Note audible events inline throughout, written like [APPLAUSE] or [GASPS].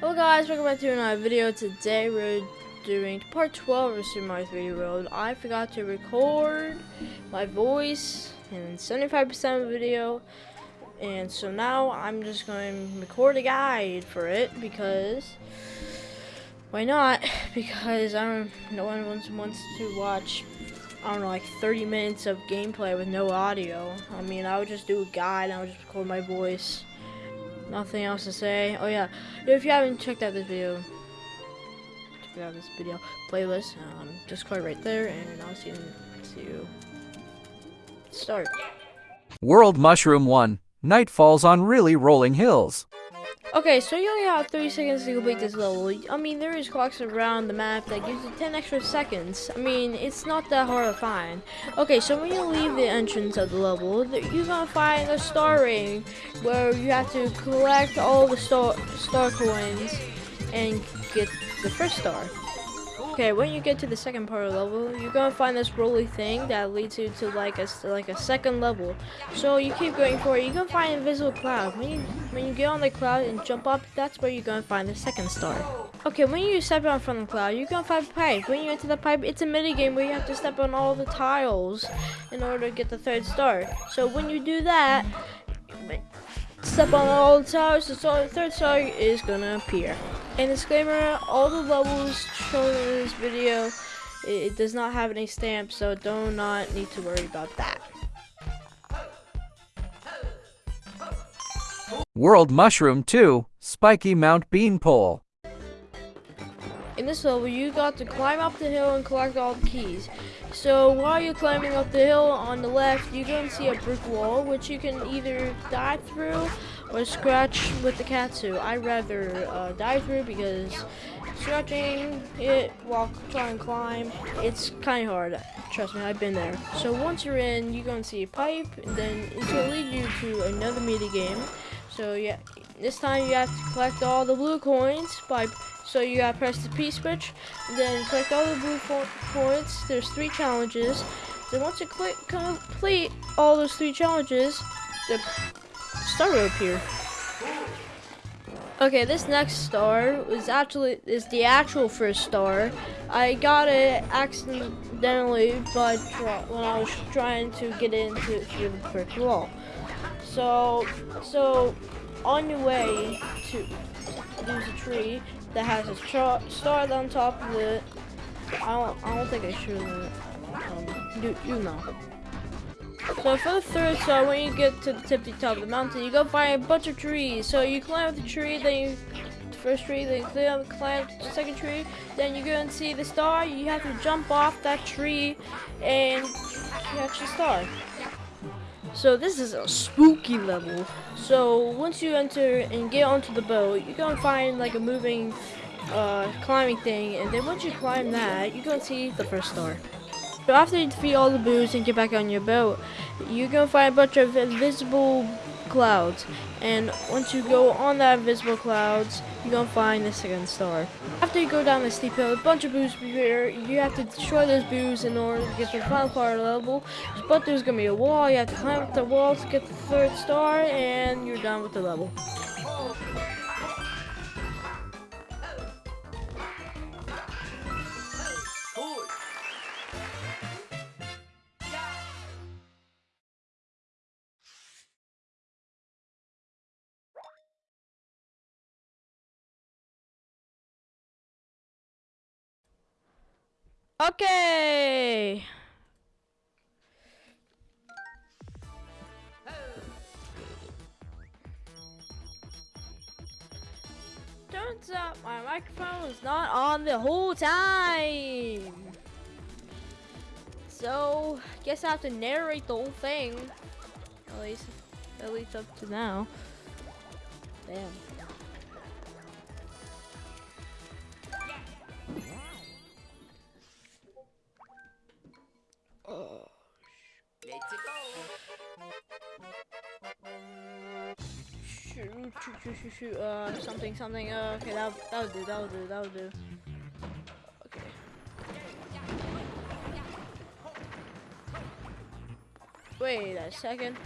Hello guys, welcome back to another video. Today we're doing part 12 of Super Mario 3D World. I forgot to record my voice in 75% of the video. And so now I'm just going to record a guide for it because why not? [LAUGHS] Because I don't no one wants to watch I don't know like 30 minutes of gameplay with no audio. I mean I would just do a guide and I would just record my voice. Nothing else to say. Oh yeah, if you haven't checked out this video, check out this video playlist. Um, Discord right there, and I'll see you. You. Start. World Mushroom 1. Night falls on really rolling hills. Okay, so you only have 30 seconds to complete this level. I mean, there is clocks around the map that gives you 10 extra seconds. I mean, it's not that hard to find. Okay, so when you leave the entrance of the level, you're gonna find a star ring where you have to collect all the star, star coins and get the first star. Okay, when you get to the second part of the level, you're gonna find this rolly thing that leads you to like a like a second level. So you keep going forward. You're gonna find invisible cloud. When you when you get on the cloud and jump up, that's where you're gonna find the second star. Okay, when you step on from the cloud, you're gonna find a pipe. When you enter the pipe, it's a mini game where you have to step on all the tiles in order to get the third star. So when you do that, step on all the tiles, the third star is gonna appear. And disclaimer, all the levels shown in this video, it, it does not have any stamps, so do not need to worry about that. World Mushroom 2. Spiky Mount Beanpole. In this level, you got to climb up the hill and collect all the keys. So while you're climbing up the hill on the left, going to see a brick wall, which you can either dive through or scratch with the cat suit. I'd rather uh, dive through because scratching it while trying to climb, it's kind of hard. Trust me, I've been there. So once you're in, you're going to see a pipe, and then it's going to lead you to another mini game. So yeah, this time you have to collect all the blue coins by so you gotta press the P switch, then collect all the blue points. There's three challenges. Then once you click complete all those three challenges, the star will appear. Okay, this next star is actually is the actual first star. I got it accidentally by when I was trying to get into through the brick wall. So, so on your way to there's a tree that has a star on top of it. I don't, I don't think I should. Um, you, you know. So for the third star, when you get to the tippy top of the mountain, you go find a bunch of trees. So you climb up the tree, then you the first tree, then you climb, climb the second tree, then you go and see the star. You have to jump off that tree and catch the star. So this is a spooky level. So once you enter and get onto the boat, you're gonna find like a moving uh, climbing thing, and then once you climb that, you're gonna see the first star. So after you defeat all the boos and get back on your boat, you're gonna find a bunch of invisible clouds. And once you go on that invisible clouds, you're gonna find the second star. After you go down the steep hill, a bunch of boos appear. You have to destroy those boos in order to get the final part level. But there's gonna be a wall. You have to climb up the wall to get the third star, and you're done with the level. Okay. Turns out my microphone is not on the whole time. So, guess I have to narrate the whole thing. At least, at least up to now. Damn. Shoot, shoot, shoot, shoot, uh, something, something, uh, okay, that, that would do, that'll do, that'll do. Okay. Wait a second.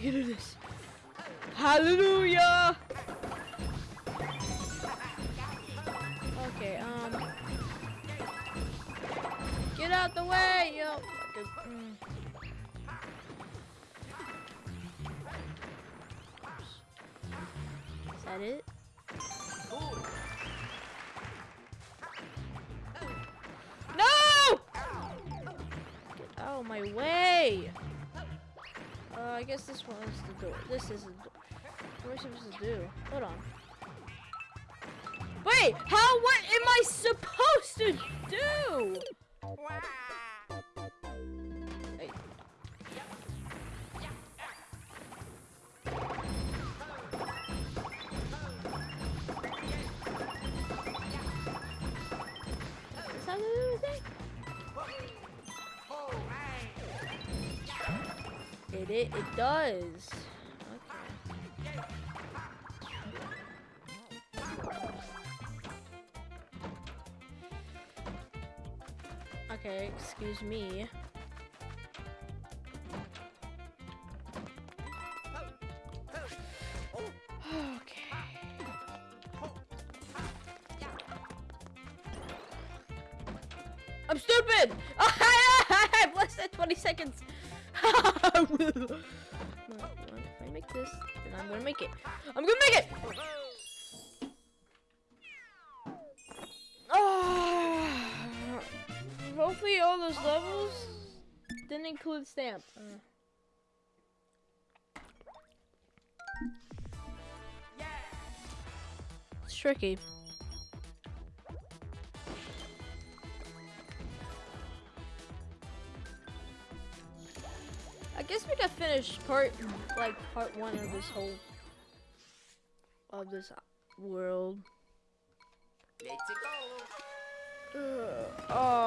I can do this. Hallelujah! Okay, um. Get out the way, yo. Is that it? No! Get out of my way! I guess this one is the door. This is the door. What am I supposed to do? Hold on. Wait! How? What am I supposed to do? Hey. It, it does. Okay. Okay, excuse me. Okay. I'm stupid! [LAUGHS] I have less than 20 seconds. [LAUGHS] if I make this, then I'm gonna make it. I'm gonna make it! Ah. hopefully all those levels didn't include stamp. Uh. It's tricky. Guess we could finish part, like, part one of this whole, of this world. Let's go. Ugh. Oh.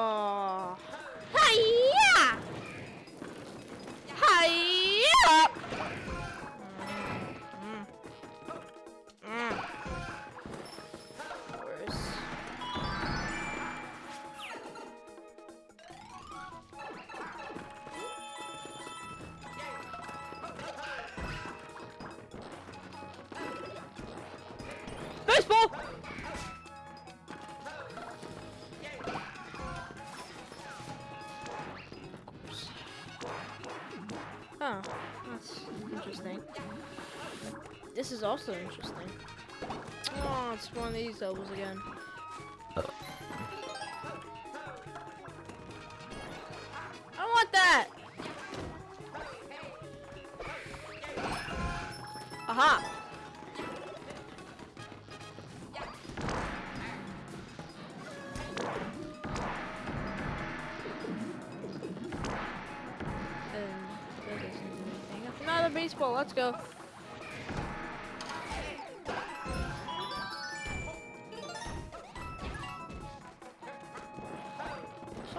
Also interesting. Oh, it's one of these levels again. I want that! Aha! Baseball, let's go.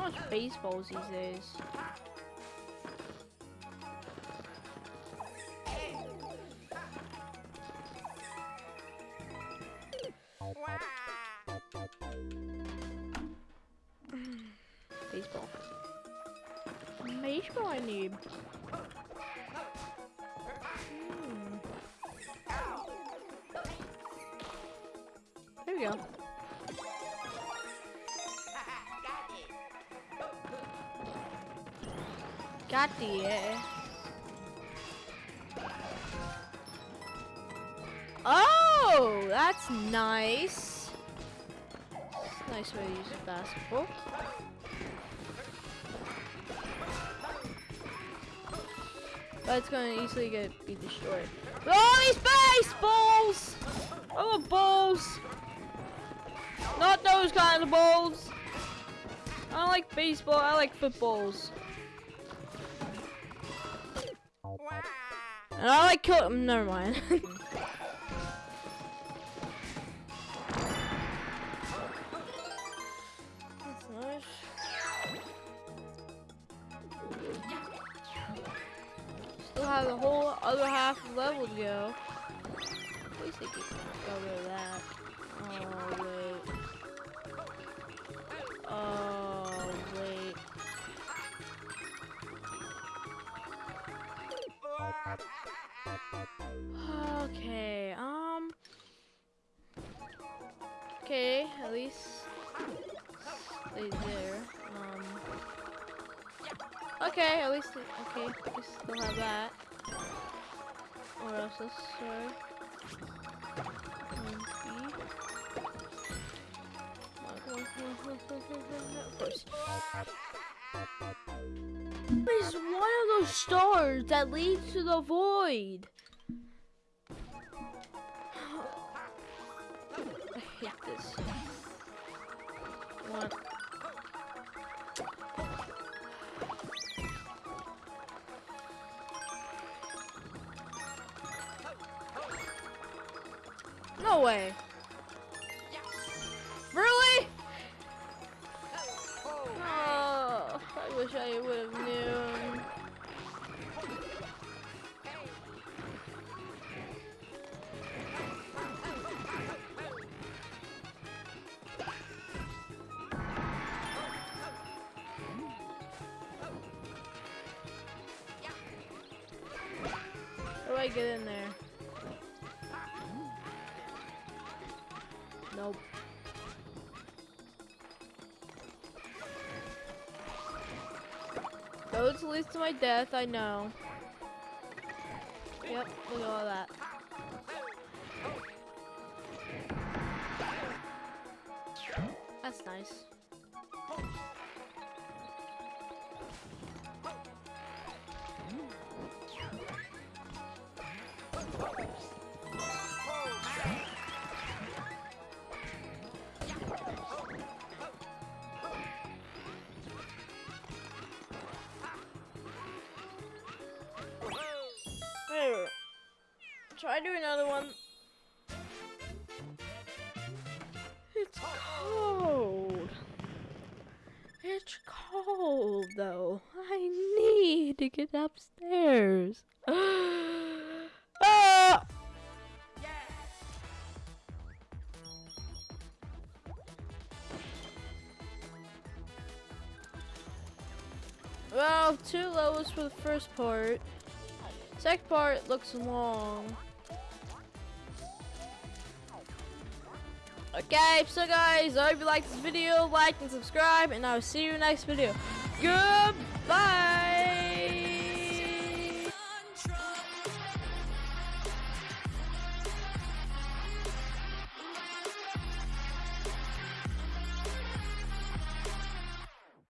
Much baseballs these days. Uh, Oh, that's nice. A nice way to use a basketball. But it's gonna easily get be destroyed. All these baseballs! I want balls! Not those kind of balls! I don't like baseball, I like footballs. And I like kill- never mind. [LAUGHS] Still have the whole other half level to go. Please least rid of that. Okay, at least stay there. Um Okay, at least okay, we still have that. Or else this sorry. [LAUGHS] Of course. It's one of those stars that leads to the void. No way. I get in there? Nope. Those leads to my death, I know. Yep, look at all that. There. Try do another one. It's cold. It's cold though. I need to get upstairs. [GASPS] [GASPS] [GASPS] Two levels for the first part. Second part looks long. Okay, so guys, I hope you liked this video, like and subscribe, and I will see you next video. Goodbye!